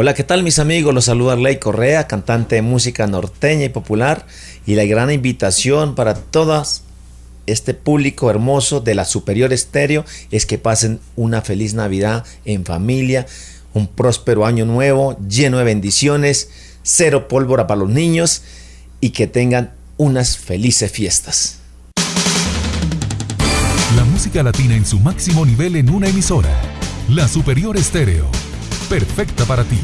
Hola, ¿qué tal mis amigos? Los saluda Ley Correa, cantante de música norteña y popular y la gran invitación para todas este público hermoso de la Superior Estéreo es que pasen una feliz Navidad en familia, un próspero año nuevo lleno de bendiciones, cero pólvora para los niños y que tengan unas felices fiestas. La música latina en su máximo nivel en una emisora. La Superior Estéreo perfecta para ti.